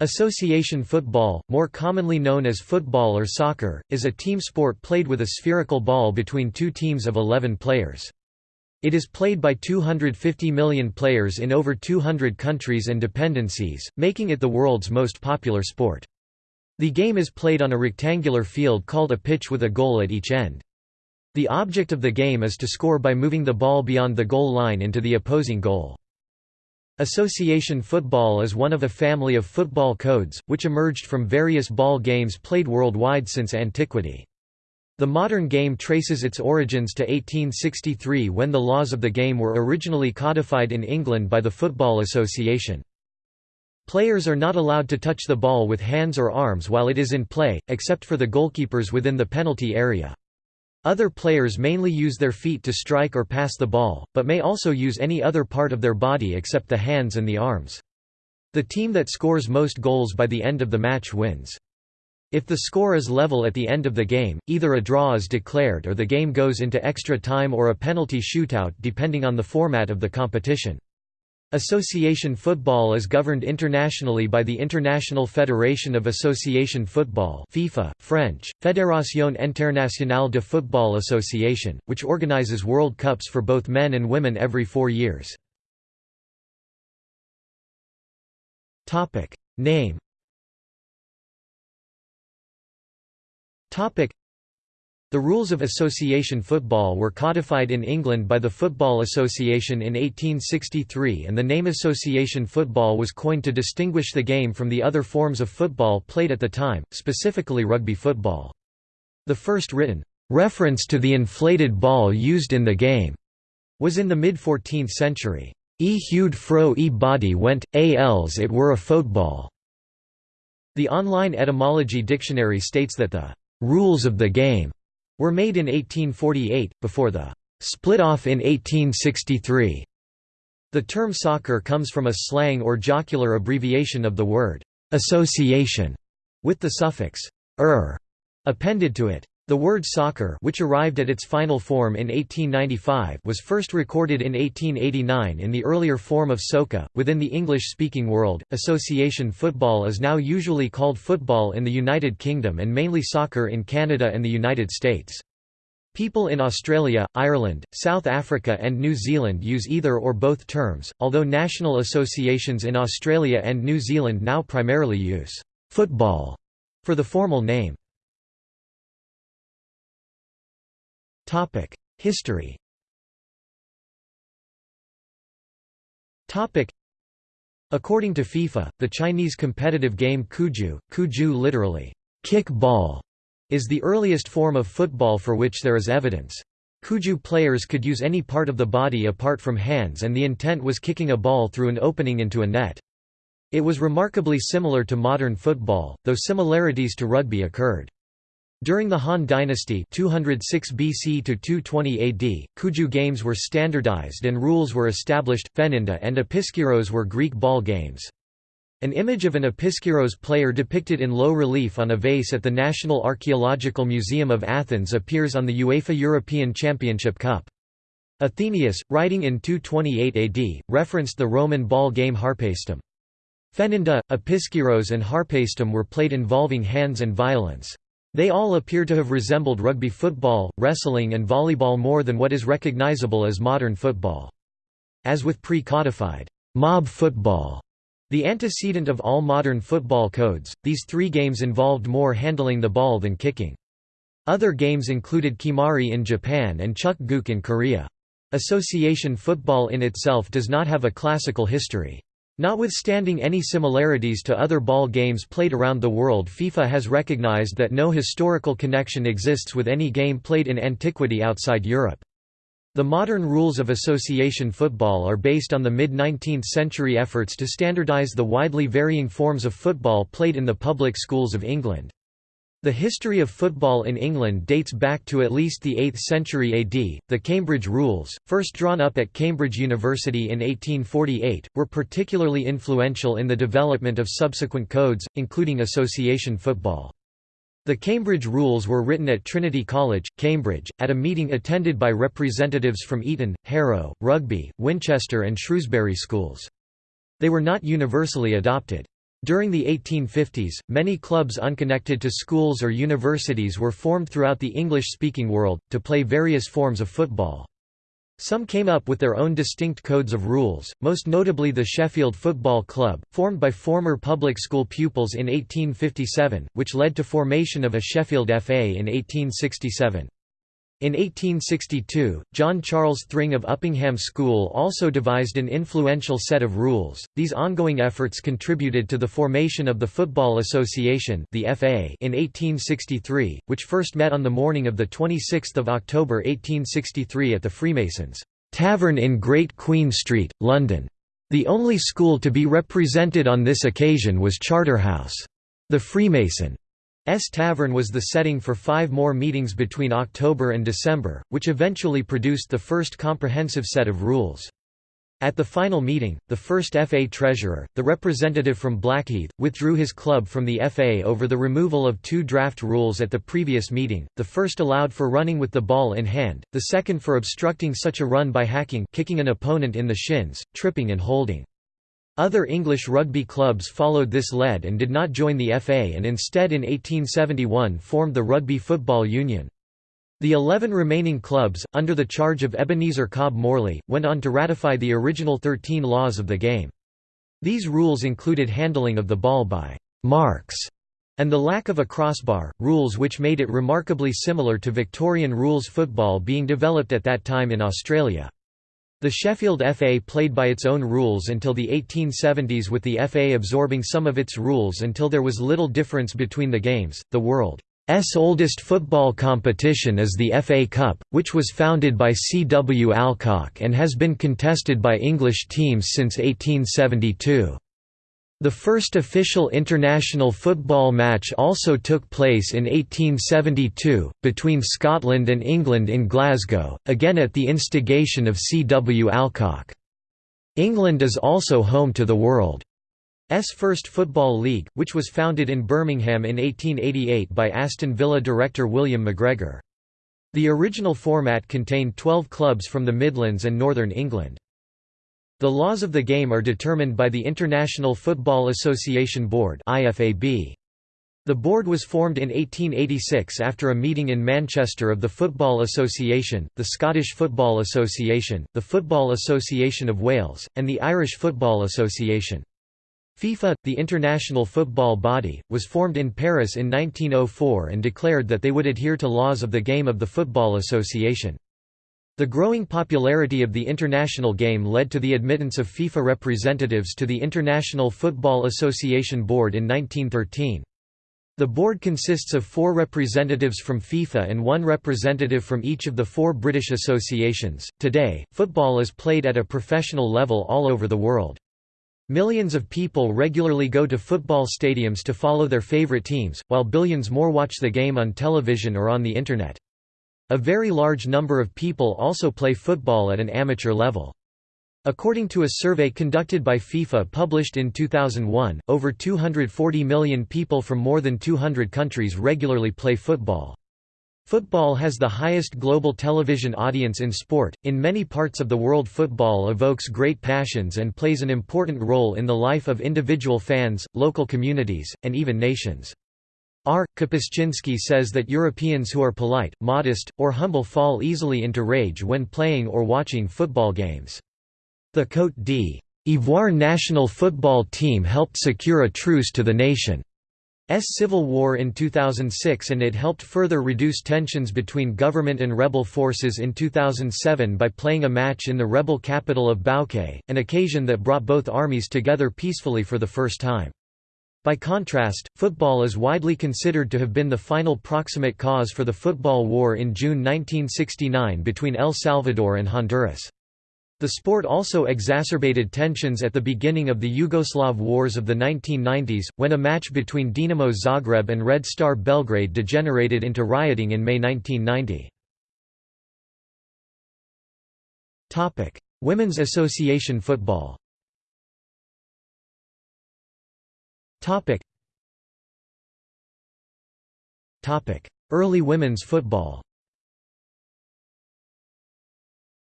Association football, more commonly known as football or soccer, is a team sport played with a spherical ball between two teams of 11 players. It is played by 250 million players in over 200 countries and dependencies, making it the world's most popular sport. The game is played on a rectangular field called a pitch with a goal at each end. The object of the game is to score by moving the ball beyond the goal line into the opposing goal. Association football is one of a family of football codes, which emerged from various ball games played worldwide since antiquity. The modern game traces its origins to 1863 when the laws of the game were originally codified in England by the Football Association. Players are not allowed to touch the ball with hands or arms while it is in play, except for the goalkeepers within the penalty area. Other players mainly use their feet to strike or pass the ball, but may also use any other part of their body except the hands and the arms. The team that scores most goals by the end of the match wins. If the score is level at the end of the game, either a draw is declared or the game goes into extra time or a penalty shootout depending on the format of the competition. Association football is governed internationally by the International Federation of Association Football FIFA, French, Fédération Internationale de Football Association, which organizes World Cups for both men and women every four years. Name the rules of association football were codified in England by the Football Association in 1863 and the name association football was coined to distinguish the game from the other forms of football played at the time, specifically rugby football. The first written, "...reference to the inflated ball used in the game," was in the mid-14th century. E hued fro e body went, a els it were a football." The online etymology dictionary states that the "...rules of the game," were made in 1848, before the split-off in 1863. The term soccer comes from a slang or jocular abbreviation of the word association, with the suffix er appended to it. The word soccer which arrived at its final form in 1895 was first recorded in 1889 in the earlier form of socca. Within the English-speaking world, association football is now usually called football in the United Kingdom and mainly soccer in Canada and the United States. People in Australia, Ireland, South Africa and New Zealand use either or both terms, although national associations in Australia and New Zealand now primarily use «football» for the formal name. History According to FIFA, the Chinese competitive game Cuju, Cuju literally, kick ball, is the earliest form of football for which there is evidence. Cuju players could use any part of the body apart from hands and the intent was kicking a ball through an opening into a net. It was remarkably similar to modern football, though similarities to rugby occurred. During the Han Dynasty 206 BC to 220 AD, Cuju games were standardized and rules were established. Phaininda and Episkyros were Greek ball games. An image of an Episkyros player depicted in low relief on a vase at the National Archaeological Museum of Athens appears on the UEFA European Championship Cup. Athenaeus, writing in 228 AD, referenced the Roman ball game Harpastum. Phaininda, Episkyros and Harpastum were played involving hands and violence. They all appear to have resembled rugby football, wrestling and volleyball more than what is recognizable as modern football. As with pre-codified mob football, the antecedent of all modern football codes, these three games involved more handling the ball than kicking. Other games included kemari in Japan and Chuk Guk in Korea. Association football in itself does not have a classical history. Notwithstanding any similarities to other ball games played around the world FIFA has recognized that no historical connection exists with any game played in antiquity outside Europe. The modern rules of association football are based on the mid-19th century efforts to standardize the widely varying forms of football played in the public schools of England. The history of football in England dates back to at least the 8th century AD. The Cambridge Rules, first drawn up at Cambridge University in 1848, were particularly influential in the development of subsequent codes, including association football. The Cambridge Rules were written at Trinity College, Cambridge, at a meeting attended by representatives from Eton, Harrow, Rugby, Winchester and Shrewsbury schools. They were not universally adopted. During the 1850s, many clubs unconnected to schools or universities were formed throughout the English-speaking world, to play various forms of football. Some came up with their own distinct codes of rules, most notably the Sheffield Football Club, formed by former public school pupils in 1857, which led to formation of a Sheffield FA in 1867. In 1862, John Charles Thring of Uppingham School also devised an influential set of rules. These ongoing efforts contributed to the formation of the Football Association, the FA, in 1863, which first met on the morning of the 26th of October 1863 at the Freemasons' Tavern in Great Queen Street, London. The only school to be represented on this occasion was Charterhouse. The Freemason S Tavern was the setting for five more meetings between October and December, which eventually produced the first comprehensive set of rules. At the final meeting, the first FA treasurer, the representative from Blackheath, withdrew his club from the FA over the removal of two draft rules at the previous meeting, the first allowed for running with the ball in hand, the second for obstructing such a run by hacking kicking an opponent in the shins, tripping and holding. Other English rugby clubs followed this lead and did not join the FA and instead in 1871 formed the Rugby Football Union. The eleven remaining clubs, under the charge of Ebenezer Cobb Morley, went on to ratify the original thirteen laws of the game. These rules included handling of the ball by «marks» and the lack of a crossbar, rules which made it remarkably similar to Victorian rules football being developed at that time in Australia. The Sheffield FA played by its own rules until the 1870s with the FA absorbing some of its rules until there was little difference between the games. The world's oldest football competition is the FA Cup, which was founded by C. W. Alcock and has been contested by English teams since 1872. The first official international football match also took place in 1872, between Scotland and England in Glasgow, again at the instigation of C. W. Alcock. England is also home to the world's first football league, which was founded in Birmingham in 1888 by Aston Villa director William McGregor. The original format contained 12 clubs from the Midlands and Northern England. The laws of the game are determined by the International Football Association Board The board was formed in 1886 after a meeting in Manchester of the Football Association, the Scottish Football Association, the Football Association of Wales, and the Irish Football Association. FIFA, the international football body, was formed in Paris in 1904 and declared that they would adhere to laws of the game of the Football Association. The growing popularity of the international game led to the admittance of FIFA representatives to the International Football Association Board in 1913. The board consists of four representatives from FIFA and one representative from each of the four British associations. Today, football is played at a professional level all over the world. Millions of people regularly go to football stadiums to follow their favorite teams, while billions more watch the game on television or on the Internet. A very large number of people also play football at an amateur level. According to a survey conducted by FIFA published in 2001, over 240 million people from more than 200 countries regularly play football. Football has the highest global television audience in sport. In many parts of the world, football evokes great passions and plays an important role in the life of individual fans, local communities, and even nations. R. Kapuscinski says that Europeans who are polite, modest, or humble fall easily into rage when playing or watching football games. The Côte d'Ivoire national football team helped secure a truce to the nation's civil war in 2006 and it helped further reduce tensions between government and rebel forces in 2007 by playing a match in the rebel capital of Bouake, an occasion that brought both armies together peacefully for the first time. By contrast, football is widely considered to have been the final proximate cause for the football war in June 1969 between El Salvador and Honduras. The sport also exacerbated tensions at the beginning of the Yugoslav wars of the 1990s, when a match between Dinamo Zagreb and Red Star Belgrade degenerated into rioting in May 1990. Women's Association football Topic. Topic: Early women's football.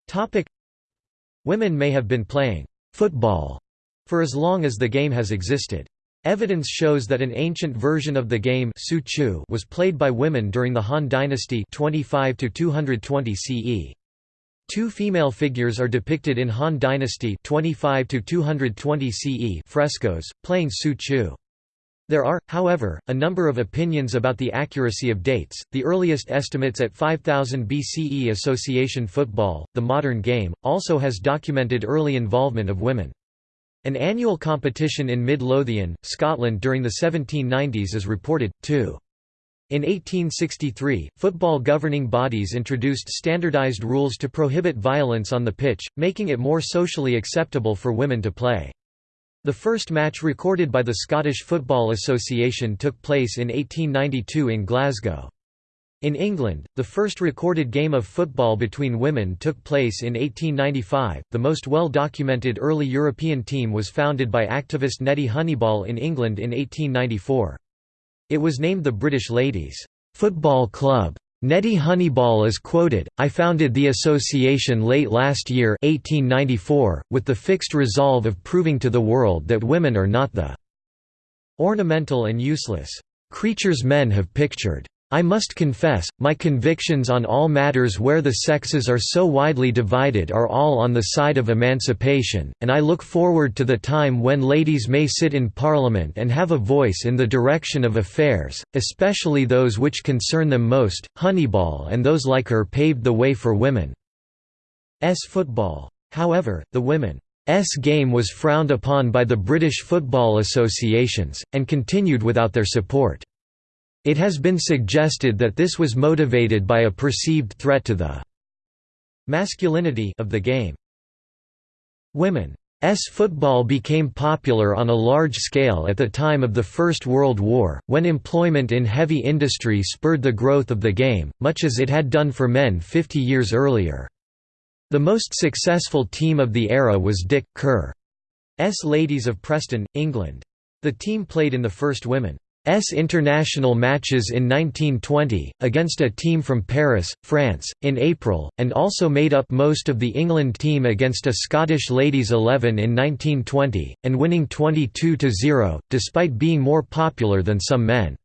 Topic: Women may have been playing football for as long as the game has existed. Evidence shows that an ancient version of the game was played by women during the Han Dynasty 25 220 CE. Two female figures are depicted in Han Dynasty 25 to 220 CE frescoes, playing Su Chu. There are, however, a number of opinions about the accuracy of dates, the earliest estimates at 5000 BCE Association football, the modern game, also has documented early involvement of women. An annual competition in Mid Lothian, Scotland during the 1790s is reported, too. In 1863, football governing bodies introduced standardised rules to prohibit violence on the pitch, making it more socially acceptable for women to play. The first match recorded by the Scottish Football Association took place in 1892 in Glasgow. In England, the first recorded game of football between women took place in 1895. The most well documented early European team was founded by activist Nettie Honeyball in England in 1894. It was named the British Ladies' Football Club. Nettie Honeyball is quoted, I founded the association late last year 1894, with the fixed resolve of proving to the world that women are not the ornamental and useless creatures men have pictured. I must confess, my convictions on all matters where the sexes are so widely divided are all on the side of emancipation, and I look forward to the time when ladies may sit in Parliament and have a voice in the direction of affairs, especially those which concern them most. Honeyball and those like her paved the way for women's football. However, the women's game was frowned upon by the British football associations, and continued without their support. It has been suggested that this was motivated by a perceived threat to the masculinity of the game. Women's football became popular on a large scale at the time of the First World War, when employment in heavy industry spurred the growth of the game, much as it had done for men 50 years earlier. The most successful team of the era was Dick Kerr's Ladies of Preston, England. The team played in the first women S international matches in 1920, against a team from Paris, France, in April, and also made up most of the England team against a Scottish ladies 11 in 1920, and winning 22–0, despite being more popular than some men.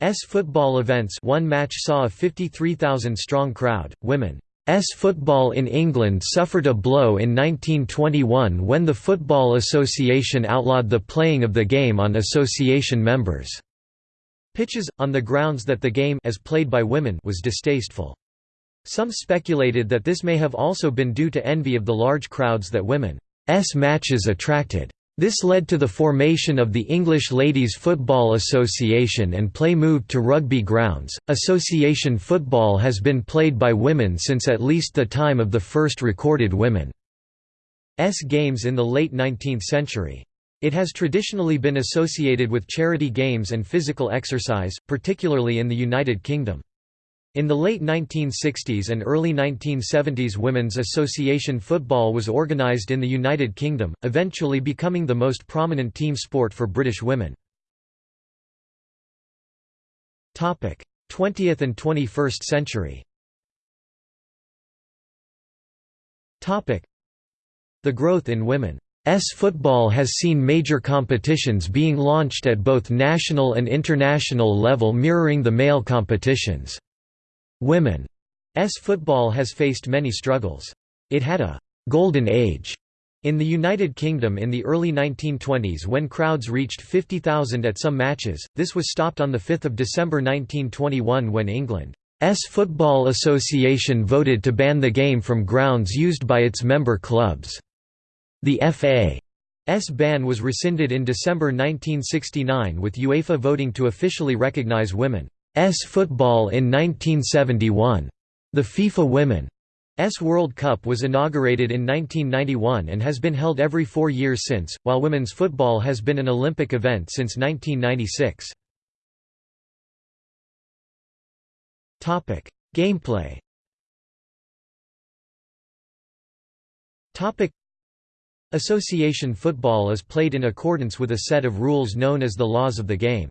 S football events one match saw a 53,000-strong crowd, women S football in England suffered a blow in 1921 when the Football Association outlawed the playing of the game on association members' pitches, on the grounds that the game as played by women was distasteful. Some speculated that this may have also been due to envy of the large crowds that women's matches attracted. This led to the formation of the English Ladies Football Association and play moved to rugby grounds. Association football has been played by women since at least the time of the first recorded women's games in the late 19th century. It has traditionally been associated with charity games and physical exercise, particularly in the United Kingdom. In the late 1960s and early 1970s Women's Association football was organised in the United Kingdom, eventually becoming the most prominent team sport for British women. 20th and 21st century The growth in women's football has seen major competitions being launched at both national and international level mirroring the male competitions. Women's football has faced many struggles. It had a «golden age» in the United Kingdom in the early 1920s when crowds reached 50,000 at some matches, this was stopped on 5 December 1921 when England's Football Association voted to ban the game from grounds used by its member clubs. The FA's ban was rescinded in December 1969 with UEFA voting to officially recognise women. S football in 1971. The FIFA Women's World Cup was inaugurated in 1991 and has been held every four years since, while women's football has been an Olympic event since 1996. Gameplay Association football is played in accordance with a set of rules known as the laws of the game.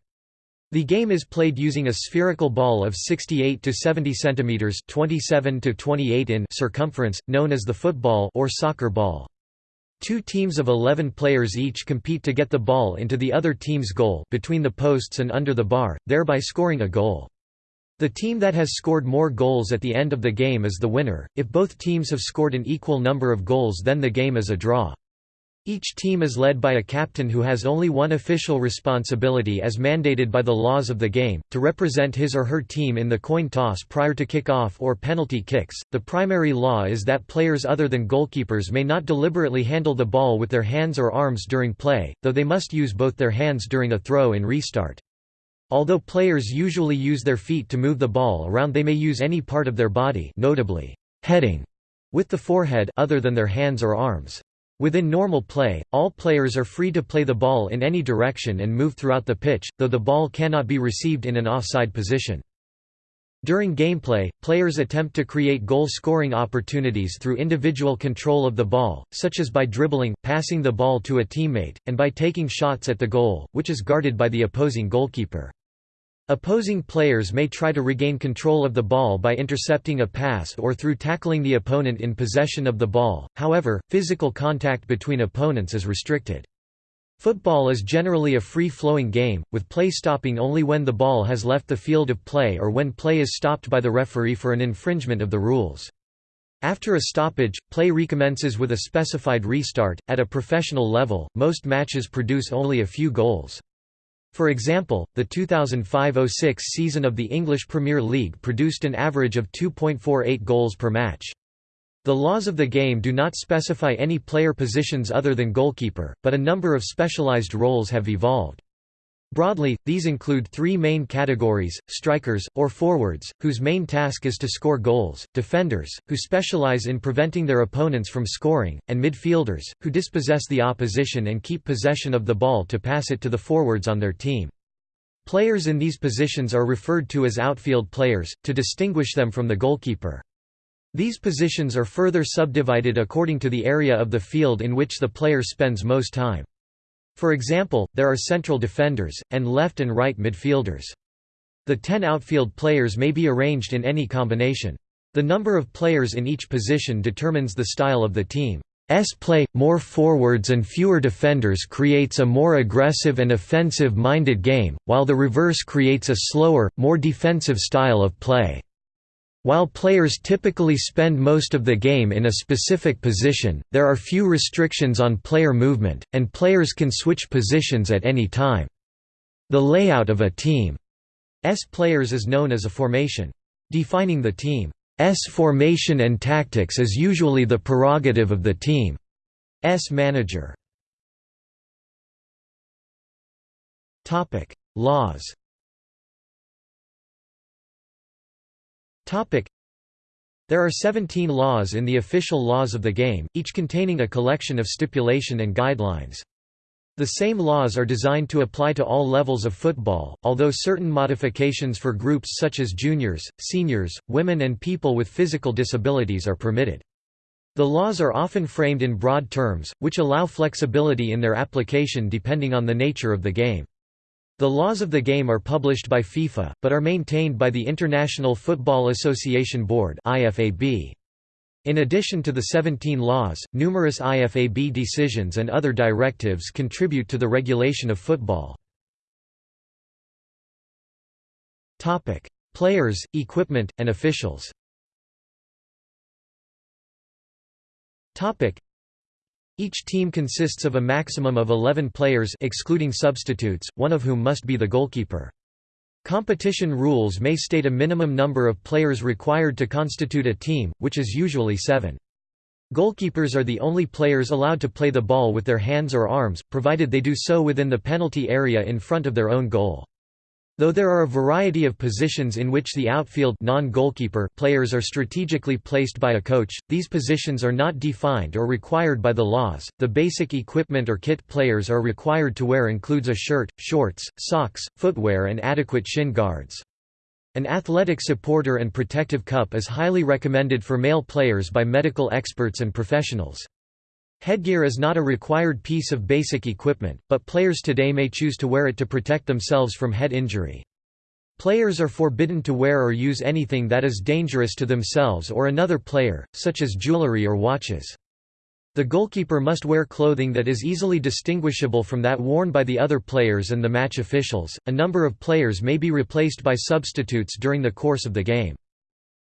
The game is played using a spherical ball of 68 to 70 centimeters (27 to 28 in) circumference, known as the football or soccer ball. Two teams of 11 players each compete to get the ball into the other team's goal between the posts and under the bar, thereby scoring a goal. The team that has scored more goals at the end of the game is the winner. If both teams have scored an equal number of goals then the game is a draw. Each team is led by a captain who has only one official responsibility as mandated by the laws of the game, to represent his or her team in the coin toss prior to kick-off or penalty kicks. The primary law is that players other than goalkeepers may not deliberately handle the ball with their hands or arms during play, though they must use both their hands during a throw in restart. Although players usually use their feet to move the ball around they may use any part of their body notably, heading with the forehead other than their hands or arms. Within normal play, all players are free to play the ball in any direction and move throughout the pitch, though the ball cannot be received in an offside position. During gameplay, players attempt to create goal-scoring opportunities through individual control of the ball, such as by dribbling, passing the ball to a teammate, and by taking shots at the goal, which is guarded by the opposing goalkeeper. Opposing players may try to regain control of the ball by intercepting a pass or through tackling the opponent in possession of the ball, however, physical contact between opponents is restricted. Football is generally a free-flowing game, with play stopping only when the ball has left the field of play or when play is stopped by the referee for an infringement of the rules. After a stoppage, play recommences with a specified restart. At a professional level, most matches produce only a few goals. For example, the 2005–06 season of the English Premier League produced an average of 2.48 goals per match. The laws of the game do not specify any player positions other than goalkeeper, but a number of specialized roles have evolved. Broadly, these include three main categories, strikers, or forwards, whose main task is to score goals, defenders, who specialize in preventing their opponents from scoring, and midfielders, who dispossess the opposition and keep possession of the ball to pass it to the forwards on their team. Players in these positions are referred to as outfield players, to distinguish them from the goalkeeper. These positions are further subdivided according to the area of the field in which the player spends most time. For example, there are central defenders, and left and right midfielders. The ten outfield players may be arranged in any combination. The number of players in each position determines the style of the team's play. More forwards and fewer defenders creates a more aggressive and offensive-minded game, while the reverse creates a slower, more defensive style of play. While players typically spend most of the game in a specific position, there are few restrictions on player movement, and players can switch positions at any time. The layout of a team's players is known as a formation. Defining the team's formation and tactics is usually the prerogative of the team's manager. Laws There are 17 laws in the official laws of the game, each containing a collection of stipulation and guidelines. The same laws are designed to apply to all levels of football, although certain modifications for groups such as juniors, seniors, women and people with physical disabilities are permitted. The laws are often framed in broad terms, which allow flexibility in their application depending on the nature of the game. The laws of the game are published by FIFA, but are maintained by the International Football Association Board In addition to the 17 laws, numerous IFAB decisions and other directives contribute to the regulation of football. Players, equipment, and officials each team consists of a maximum of 11 players excluding substitutes, one of whom must be the goalkeeper. Competition rules may state a minimum number of players required to constitute a team, which is usually seven. Goalkeepers are the only players allowed to play the ball with their hands or arms, provided they do so within the penalty area in front of their own goal. Though there are a variety of positions in which the outfield non-goalkeeper players are strategically placed by a coach, these positions are not defined or required by the laws. The basic equipment or kit players are required to wear includes a shirt, shorts, socks, footwear and adequate shin guards. An athletic supporter and protective cup is highly recommended for male players by medical experts and professionals. Headgear is not a required piece of basic equipment, but players today may choose to wear it to protect themselves from head injury. Players are forbidden to wear or use anything that is dangerous to themselves or another player, such as jewelry or watches. The goalkeeper must wear clothing that is easily distinguishable from that worn by the other players and the match officials. A number of players may be replaced by substitutes during the course of the game.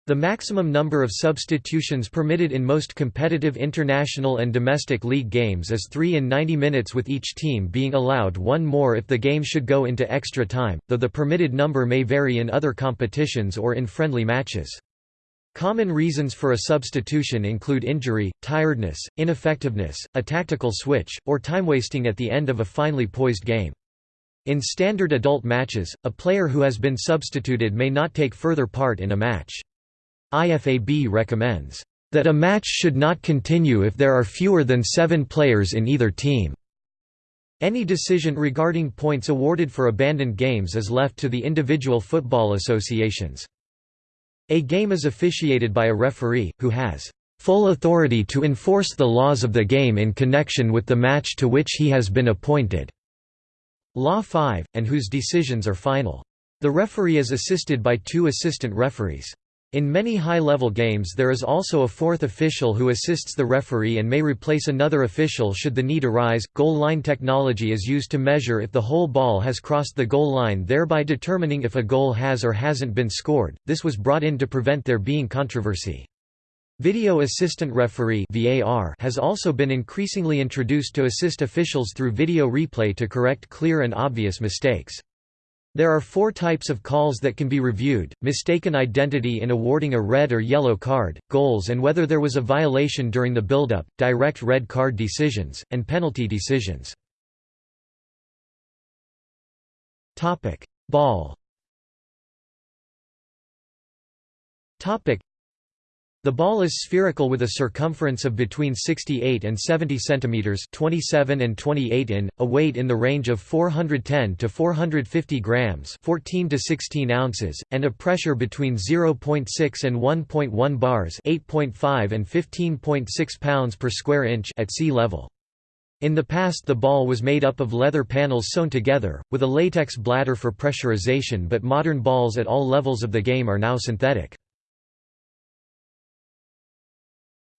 The maximum number of substitutions permitted in most competitive international and domestic league games is 3 in 90 minutes with each team being allowed one more if the game should go into extra time, though the permitted number may vary in other competitions or in friendly matches. Common reasons for a substitution include injury, tiredness, ineffectiveness, a tactical switch, or time wasting at the end of a finely poised game. In standard adult matches, a player who has been substituted may not take further part in a match. IFAB recommends that a match should not continue if there are fewer than seven players in either team. Any decision regarding points awarded for abandoned games is left to the individual football associations. A game is officiated by a referee, who has full authority to enforce the laws of the game in connection with the match to which he has been appointed. Law 5, and whose decisions are final. The referee is assisted by two assistant referees. In many high-level games there is also a fourth official who assists the referee and may replace another official should the need arise. Goal line technology is used to measure if the whole ball has crossed the goal line thereby determining if a goal has or hasn't been scored. This was brought in to prevent there being controversy. Video Assistant Referee (VAR) has also been increasingly introduced to assist officials through video replay to correct clear and obvious mistakes. There are four types of calls that can be reviewed, mistaken identity in awarding a red or yellow card, goals and whether there was a violation during the build-up, direct red card decisions, and penalty decisions. Ball the ball is spherical with a circumference of between 68 and 70 centimeters, 27 and 28 in, a weight in the range of 410 to 450 grams, 14 to 16 ounces, and a pressure between 0.6 and 1.1 bars, 8.5 and 15.6 pounds per square inch at sea level. In the past the ball was made up of leather panels sewn together, with a latex bladder for pressurization but modern balls at all levels of the game are now synthetic.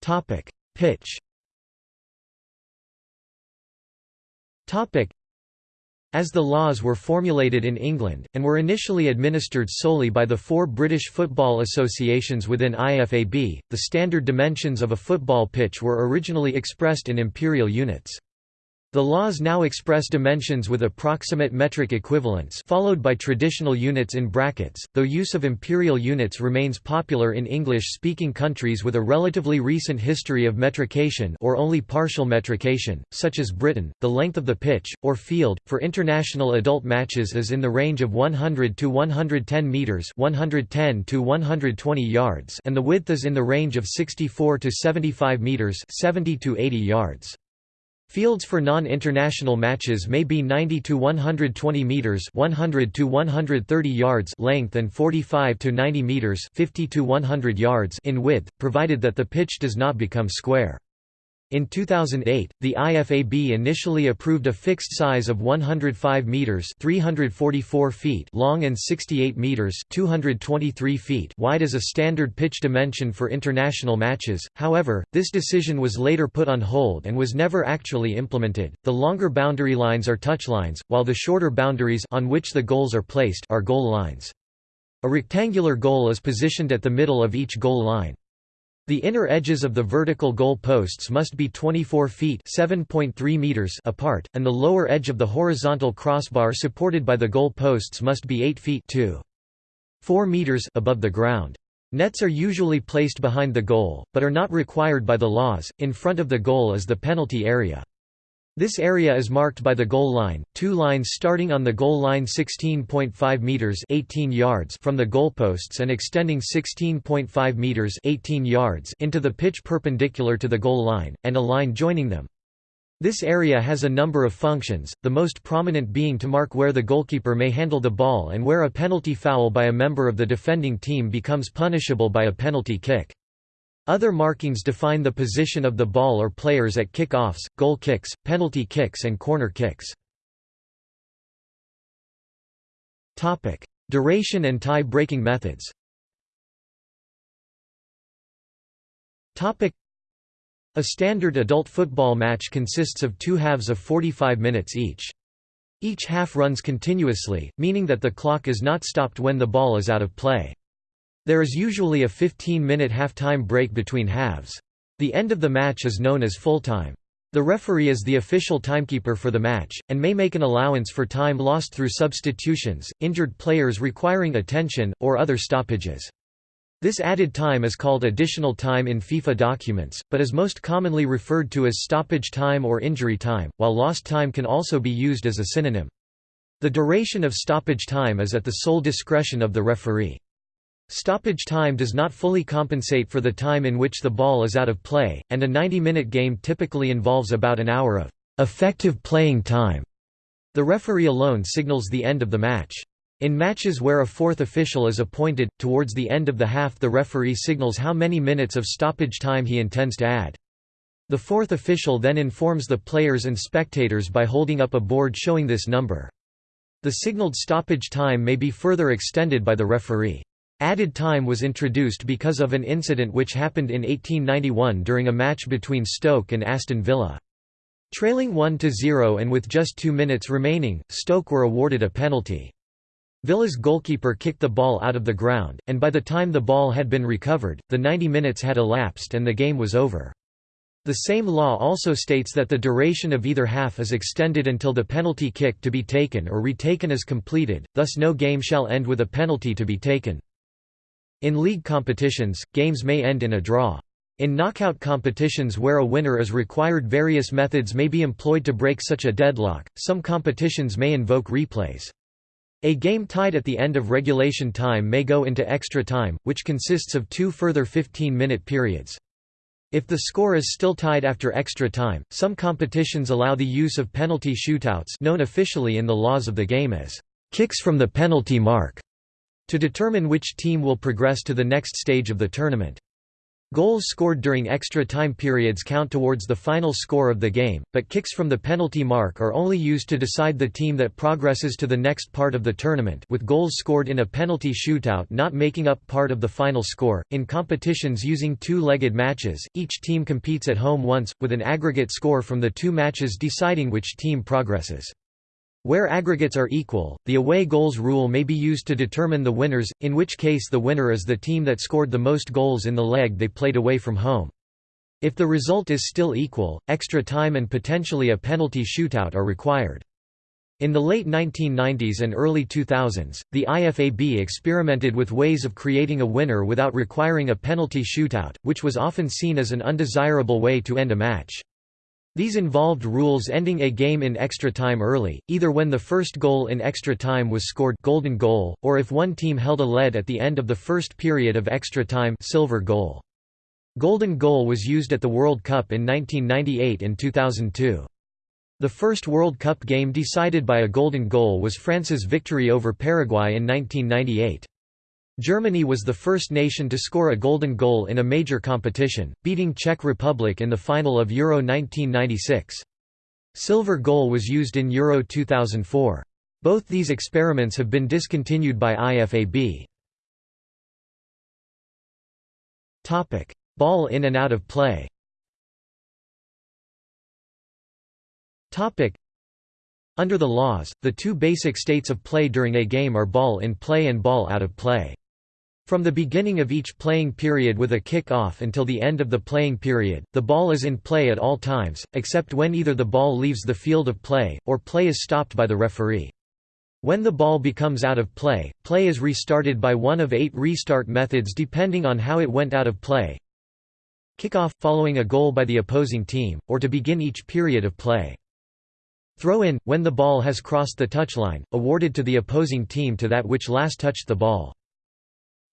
Topic: Pitch. Topic: As the laws were formulated in England, and were initially administered solely by the four British football associations within IFAB, the standard dimensions of a football pitch were originally expressed in imperial units. The laws now express dimensions with approximate metric equivalents followed by traditional units in brackets, though use of imperial units remains popular in English-speaking countries with a relatively recent history of metrication or only partial metrication, such as Britain. The length of the pitch, or field, for international adult matches is in the range of 100 to 110 metres 110 to 120 yards and the width is in the range of 64 to 75 metres 70 to 80 yards. Fields for non-international matches may be 90 to 120 meters, 100 to 130 yards length and 45 to 90 meters, 50 to 100 yards in width, provided that the pitch does not become square. In 2008, the IFAB initially approved a fixed size of 105 meters (344 feet) long and 68 meters (223 feet) wide as a standard pitch dimension for international matches. However, this decision was later put on hold and was never actually implemented. The longer boundary lines are touchlines, while the shorter boundaries on which the goals are placed are goal lines. A rectangular goal is positioned at the middle of each goal line. The inner edges of the vertical goal posts must be 24 feet meters apart, and the lower edge of the horizontal crossbar supported by the goal posts must be 8 feet 2. 4 meters above the ground. Nets are usually placed behind the goal, but are not required by the laws. In front of the goal is the penalty area. This area is marked by the goal line, two lines starting on the goal line 16.5 meters (18 yards) from the goalposts and extending 16.5 meters (18 yards) into the pitch perpendicular to the goal line, and a line joining them. This area has a number of functions, the most prominent being to mark where the goalkeeper may handle the ball and where a penalty foul by a member of the defending team becomes punishable by a penalty kick. Other markings define the position of the ball or players at kick-offs, goal kicks, penalty kicks and corner kicks. Duration and tie-breaking methods A standard adult football match consists of two halves of 45 minutes each. Each half runs continuously, meaning that the clock is not stopped when the ball is out of play. There is usually a 15-minute half-time break between halves. The end of the match is known as full time. The referee is the official timekeeper for the match, and may make an allowance for time lost through substitutions, injured players requiring attention, or other stoppages. This added time is called additional time in FIFA documents, but is most commonly referred to as stoppage time or injury time, while lost time can also be used as a synonym. The duration of stoppage time is at the sole discretion of the referee. Stoppage time does not fully compensate for the time in which the ball is out of play, and a 90-minute game typically involves about an hour of effective playing time. The referee alone signals the end of the match. In matches where a fourth official is appointed, towards the end of the half the referee signals how many minutes of stoppage time he intends to add. The fourth official then informs the players and spectators by holding up a board showing this number. The signaled stoppage time may be further extended by the referee. Added time was introduced because of an incident which happened in 1891 during a match between Stoke and Aston Villa. Trailing 1–0 and with just two minutes remaining, Stoke were awarded a penalty. Villa's goalkeeper kicked the ball out of the ground, and by the time the ball had been recovered, the 90 minutes had elapsed and the game was over. The same law also states that the duration of either half is extended until the penalty kick to be taken or retaken is completed, thus no game shall end with a penalty to be taken. In league competitions, games may end in a draw. In knockout competitions where a winner is required various methods may be employed to break such a deadlock, some competitions may invoke replays. A game tied at the end of regulation time may go into extra time, which consists of two further 15-minute periods. If the score is still tied after extra time, some competitions allow the use of penalty shootouts known officially in the laws of the game as kicks from the penalty mark to determine which team will progress to the next stage of the tournament. Goals scored during extra time periods count towards the final score of the game, but kicks from the penalty mark are only used to decide the team that progresses to the next part of the tournament with goals scored in a penalty shootout not making up part of the final score. In competitions using two-legged matches, each team competes at home once, with an aggregate score from the two matches deciding which team progresses. Where aggregates are equal, the away goals rule may be used to determine the winners, in which case the winner is the team that scored the most goals in the leg they played away from home. If the result is still equal, extra time and potentially a penalty shootout are required. In the late 1990s and early 2000s, the IFAB experimented with ways of creating a winner without requiring a penalty shootout, which was often seen as an undesirable way to end a match. These involved rules ending a game in extra time early, either when the first goal in extra time was scored golden goal, or if one team held a lead at the end of the first period of extra time silver goal. Golden goal was used at the World Cup in 1998 and 2002. The first World Cup game decided by a golden goal was France's victory over Paraguay in 1998. Germany was the first nation to score a golden goal in a major competition, beating Czech Republic in the final of Euro 1996. Silver goal was used in Euro 2004. Both these experiments have been discontinued by IFAB. Ball in and out of play Under the laws, the two basic states of play during a game are ball in play and ball out of play. From the beginning of each playing period with a kick-off until the end of the playing period, the ball is in play at all times, except when either the ball leaves the field of play, or play is stopped by the referee. When the ball becomes out of play, play is restarted by one of eight restart methods depending on how it went out of play. Kickoff, following a goal by the opposing team, or to begin each period of play. Throw-in, when the ball has crossed the touchline, awarded to the opposing team to that which last touched the ball.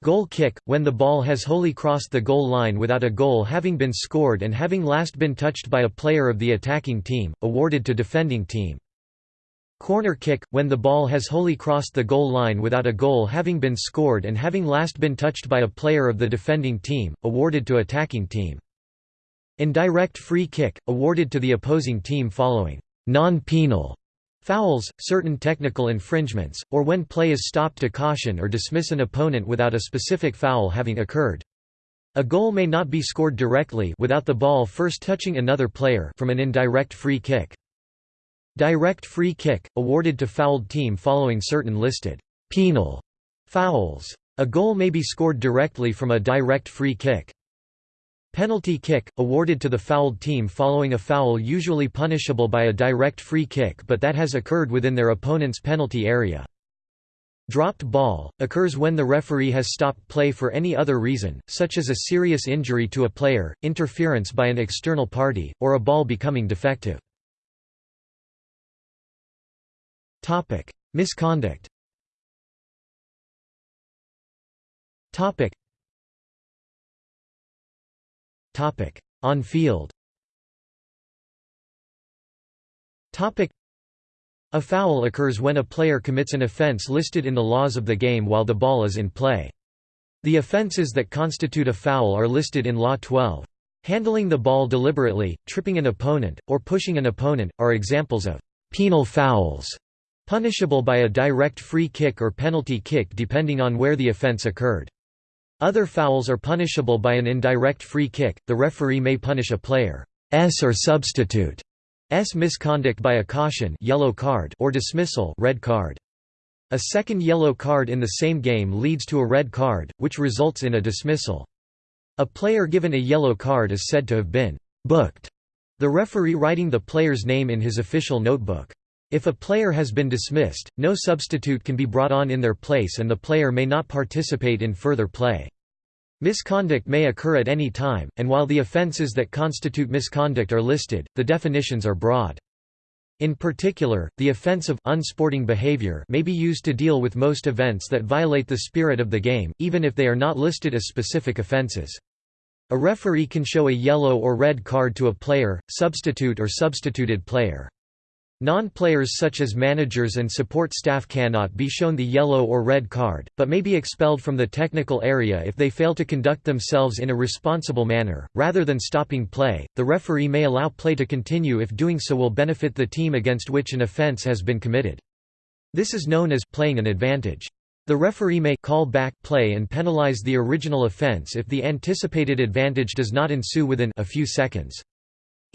Goal kick, when the ball has wholly crossed the goal line without a goal having been scored and having last been touched by a player of the attacking team, awarded to defending team. Corner kick, when the ball has wholly crossed the goal line without a goal having been scored and having last been touched by a player of the defending team, awarded to attacking team. Indirect free kick, awarded to the opposing team following non-penal Fouls, certain technical infringements, or when play is stopped to caution or dismiss an opponent without a specific foul having occurred. A goal may not be scored directly without the ball first touching another player from an indirect free kick. Direct free kick, awarded to fouled team following certain listed penal fouls. A goal may be scored directly from a direct free kick. Penalty kick, awarded to the fouled team following a foul usually punishable by a direct free kick but that has occurred within their opponent's penalty area. Dropped ball, occurs when the referee has stopped play for any other reason, such as a serious injury to a player, interference by an external party, or a ball becoming defective. Misconduct On field a foul occurs when a player commits an offense listed in the laws of the game while the ball is in play. The offenses that constitute a foul are listed in Law 12. Handling the ball deliberately, tripping an opponent, or pushing an opponent, are examples of penal fouls, punishable by a direct free kick or penalty kick depending on where the offense occurred. Other fouls are punishable by an indirect free kick, the referee may punish a player's or substitute S misconduct by a caution yellow card or dismissal red card. A second yellow card in the same game leads to a red card, which results in a dismissal. A player given a yellow card is said to have been booked, the referee writing the player's name in his official notebook. If a player has been dismissed, no substitute can be brought on in their place and the player may not participate in further play. Misconduct may occur at any time, and while the offences that constitute misconduct are listed, the definitions are broad. In particular, the offence of unsporting behavior may be used to deal with most events that violate the spirit of the game, even if they are not listed as specific offences. A referee can show a yellow or red card to a player, substitute or substituted player. Non-players such as managers and support staff cannot be shown the yellow or red card, but may be expelled from the technical area if they fail to conduct themselves in a responsible manner. Rather than stopping play, the referee may allow play to continue if doing so will benefit the team against which an offense has been committed. This is known as playing an advantage. The referee may call back play and penalize the original offense if the anticipated advantage does not ensue within a few seconds.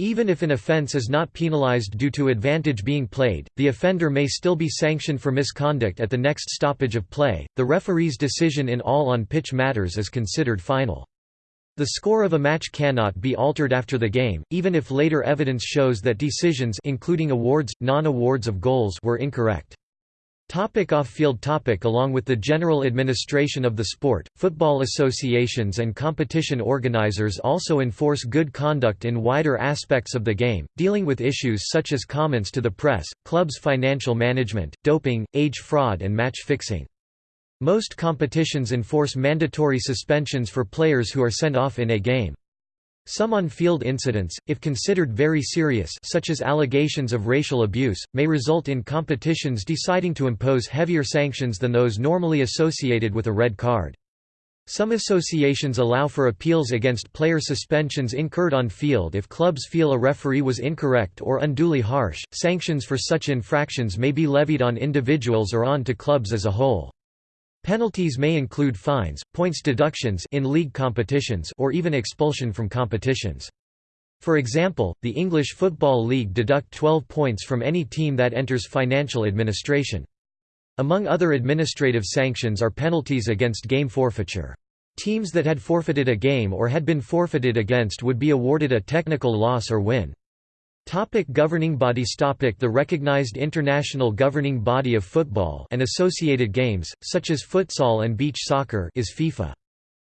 Even if an offence is not penalized due to advantage being played, the offender may still be sanctioned for misconduct at the next stoppage of play. The referee's decision in all on pitch matters is considered final. The score of a match cannot be altered after the game, even if later evidence shows that decisions including awards, non-awards of goals were incorrect. Topic off-field topic Along with the general administration of the sport, football associations and competition organizers also enforce good conduct in wider aspects of the game, dealing with issues such as comments to the press, clubs' financial management, doping, age fraud and match fixing. Most competitions enforce mandatory suspensions for players who are sent off in a game. Some on-field incidents, if considered very serious such as allegations of racial abuse, may result in competitions deciding to impose heavier sanctions than those normally associated with a red card. Some associations allow for appeals against player suspensions incurred on field if clubs feel a referee was incorrect or unduly harsh. Sanctions for such infractions may be levied on individuals or on to clubs as a whole. Penalties may include fines, points deductions in league competitions or even expulsion from competitions. For example, the English Football League deduct 12 points from any team that enters financial administration. Among other administrative sanctions are penalties against game forfeiture. Teams that had forfeited a game or had been forfeited against would be awarded a technical loss or win. Topic governing bodies Topic The recognized international governing body of football and associated games, such as futsal and beach soccer is FIFA.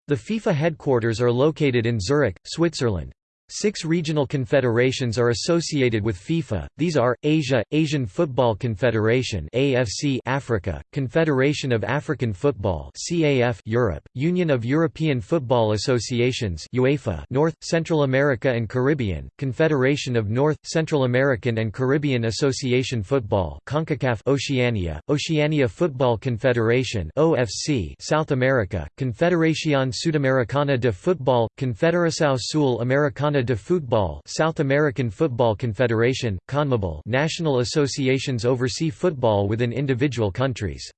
The FIFA headquarters are located in Zurich, Switzerland. Six regional confederations are associated with FIFA. These are Asia, Asian Football Confederation (AFC), Africa, Confederation of African Football (CAF), Europe, Union of European Football Associations (UEFA), North, Central America and Caribbean, Confederation of North, Central American and Caribbean Association Football (CONCACAF), Oceania, Oceania Football Confederation (OFC), South America, Confederación Sudamericana de Fútbol, Confederação Sul Americana de Football South American Football Confederation, CONMEBOL national associations oversee football within individual countries.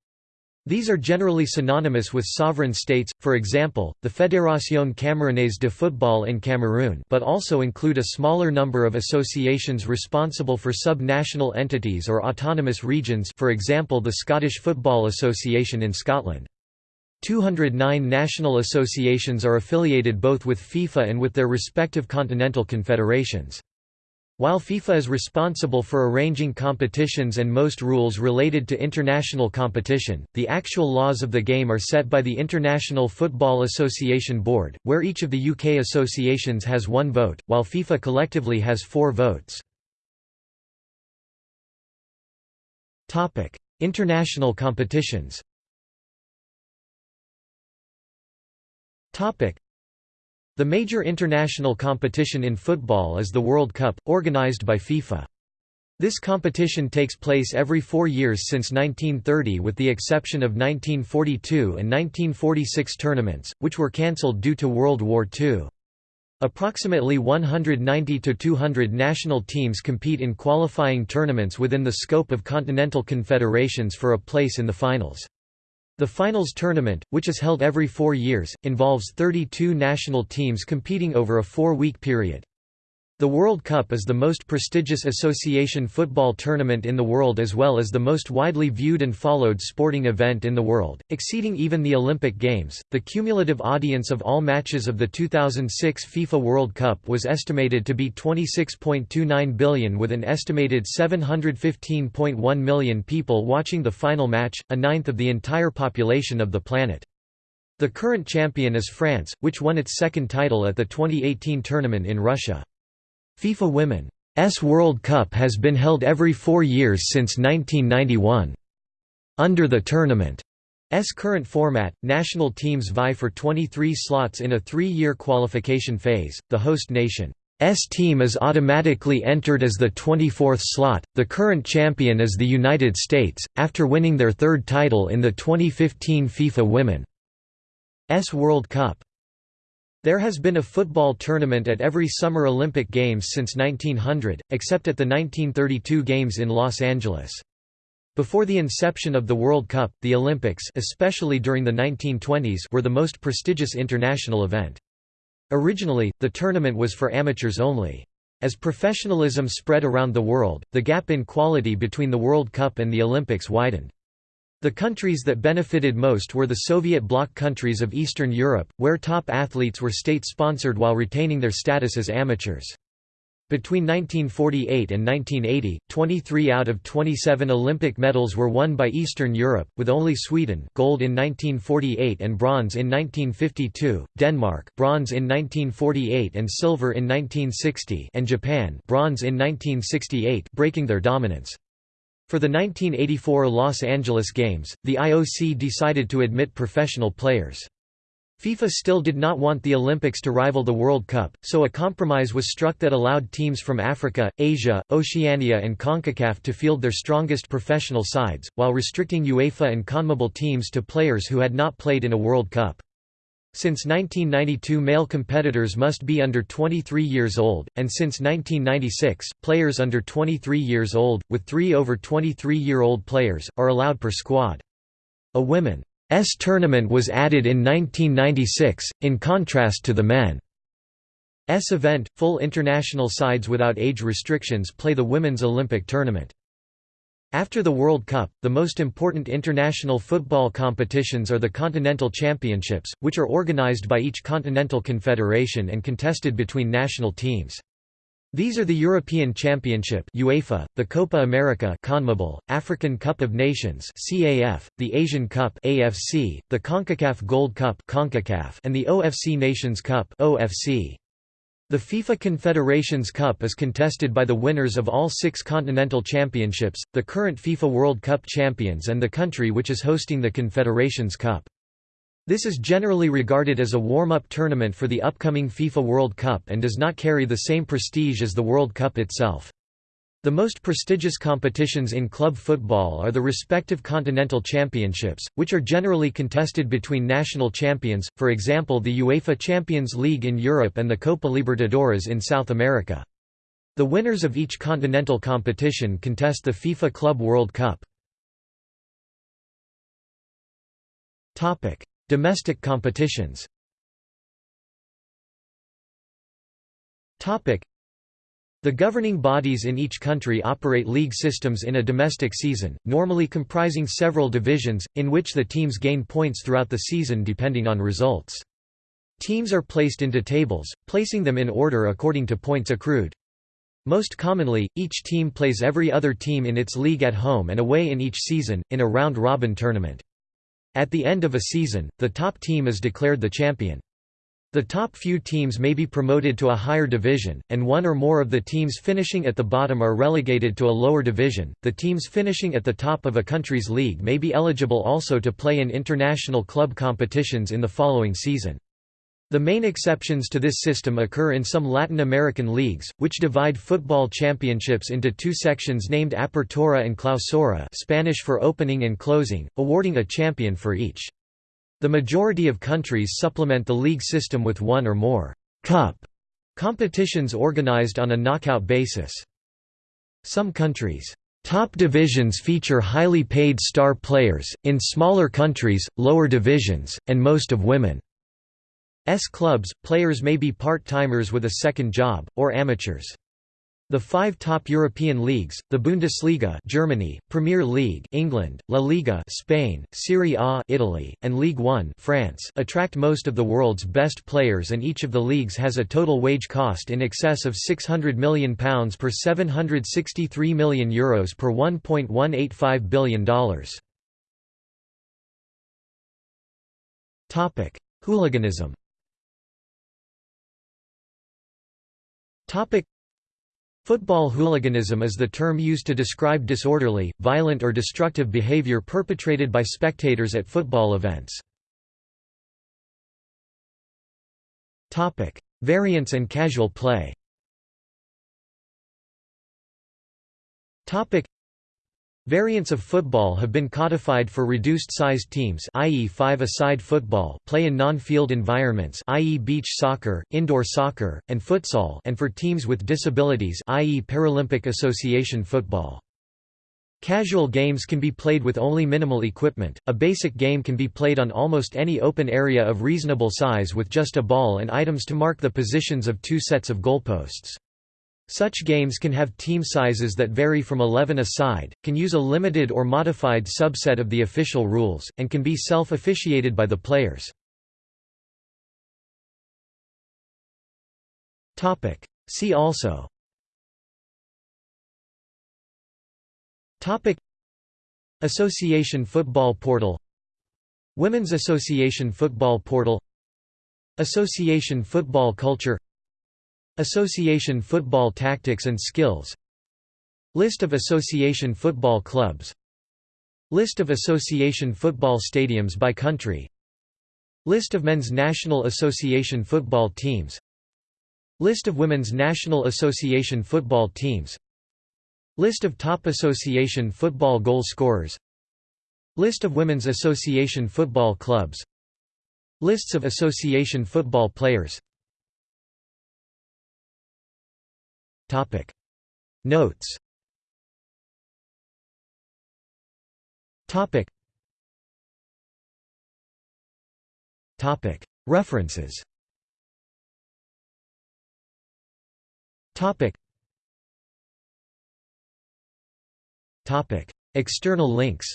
These are generally synonymous with sovereign states, for example, the Fédération Camerounaise de Football in Cameroon but also include a smaller number of associations responsible for sub-national entities or autonomous regions for example the Scottish Football Association in Scotland. 209 national associations are affiliated both with FIFA and with their respective continental confederations. While FIFA is responsible for arranging competitions and most rules related to international competition, the actual laws of the game are set by the International Football Association Board, where each of the UK associations has one vote, while FIFA collectively has four votes. International competitions the major international competition in football is the World Cup, organized by FIFA. This competition takes place every four years since 1930 with the exception of 1942 and 1946 tournaments, which were cancelled due to World War II. Approximately 190 to 200 national teams compete in qualifying tournaments within the scope of continental confederations for a place in the finals. The finals tournament, which is held every four years, involves 32 national teams competing over a four-week period. The World Cup is the most prestigious association football tournament in the world as well as the most widely viewed and followed sporting event in the world, exceeding even the Olympic Games. The cumulative audience of all matches of the 2006 FIFA World Cup was estimated to be 26.29 billion with an estimated 715.1 million people watching the final match, a ninth of the entire population of the planet. The current champion is France, which won its second title at the 2018 tournament in Russia. FIFA Women's World Cup has been held every four years since 1991. Under the tournament's current format, national teams vie for 23 slots in a three-year qualification phase. The host nation's team is automatically entered as the 24th slot. The current champion is the United States, after winning their third title in the 2015 FIFA Women's World Cup. There has been a football tournament at every Summer Olympic Games since 1900, except at the 1932 Games in Los Angeles. Before the inception of the World Cup, the Olympics especially during the 1920s were the most prestigious international event. Originally, the tournament was for amateurs only. As professionalism spread around the world, the gap in quality between the World Cup and the Olympics widened. The countries that benefited most were the Soviet bloc countries of Eastern Europe, where top athletes were state-sponsored while retaining their status as amateurs. Between 1948 and 1980, 23 out of 27 Olympic medals were won by Eastern Europe, with only Sweden gold in 1948 and bronze in 1952, Denmark bronze in 1948 and silver in 1960 and Japan bronze in 1968 breaking their dominance. For the 1984 Los Angeles Games, the IOC decided to admit professional players. FIFA still did not want the Olympics to rival the World Cup, so a compromise was struck that allowed teams from Africa, Asia, Oceania and CONCACAF to field their strongest professional sides, while restricting UEFA and CONMEBOL teams to players who had not played in a World Cup. Since 1992 male competitors must be under 23 years old, and since 1996, players under 23 years old, with three over 23-year-old players, are allowed per squad. A women's tournament was added in 1996, in contrast to the men's event. Full international sides without age restrictions play the Women's Olympic Tournament. After the World Cup, the most important international football competitions are the Continental Championships, which are organized by each continental confederation and contested between national teams. These are the European Championship UEFA, the Copa America CONMEBOL, African Cup of Nations CAF, the Asian Cup AFC, the CONCACAF Gold Cup CONCACAF, and the OFC Nations Cup OFC. The FIFA Confederations Cup is contested by the winners of all six continental championships, the current FIFA World Cup champions and the country which is hosting the Confederations Cup. This is generally regarded as a warm-up tournament for the upcoming FIFA World Cup and does not carry the same prestige as the World Cup itself. The most prestigious competitions in club football are the respective continental championships, which are generally contested between national champions, for example the UEFA Champions League in Europe and the Copa Libertadores in South America. The winners of each continental competition contest the FIFA Club World Cup. Domestic competitions the governing bodies in each country operate league systems in a domestic season, normally comprising several divisions, in which the teams gain points throughout the season depending on results. Teams are placed into tables, placing them in order according to points accrued. Most commonly, each team plays every other team in its league at home and away in each season, in a round-robin tournament. At the end of a season, the top team is declared the champion. The top few teams may be promoted to a higher division, and one or more of the teams finishing at the bottom are relegated to a lower division. The teams finishing at the top of a country's league may be eligible also to play in international club competitions in the following season. The main exceptions to this system occur in some Latin American leagues, which divide football championships into two sections named Apertura and Clausura Spanish for opening and closing, awarding a champion for each. The majority of countries supplement the league system with one or more «cup» competitions organized on a knockout basis. Some countries' top divisions feature highly paid star players, in smaller countries, lower divisions, and most of women's clubs, players may be part-timers with a second job, or amateurs. The five top European leagues, the Bundesliga Germany, Premier League England, La Liga Spain, Serie A Italy, and Ligue 1 France attract most of the world's best players and each of the leagues has a total wage cost in excess of £600 million per €763 million Euros per $1.185 billion. Hooliganism Football hooliganism is the term used to describe disorderly, violent or destructive behavior perpetrated by spectators at football events. Variance and casual play Variants of football have been codified for reduced-sized teams i.e. five-a-side football play in non-field environments i.e. beach soccer, indoor soccer, and futsal and for teams with disabilities i.e. Paralympic Association football. Casual games can be played with only minimal equipment, a basic game can be played on almost any open area of reasonable size with just a ball and items to mark the positions of two sets of goalposts. Such games can have team sizes that vary from 11 a side, can use a limited or modified subset of the official rules, and can be self-officiated by the players. See also. Association Football Portal. Women's Association Football Portal. Association Football Culture Association football tactics and skills. List of association football clubs. List of association football stadiums by country. List of men's National Association football teams. List of women's National Association football teams. List of top association football goal scorers. List of women's association football clubs. Lists of association football players Topic. Notes. Topic. Topic. References. Topic. Topic. External links.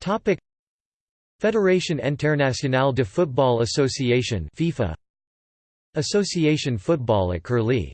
Topic. Fédération Internationale de Football Association FIFA Association football at Curlie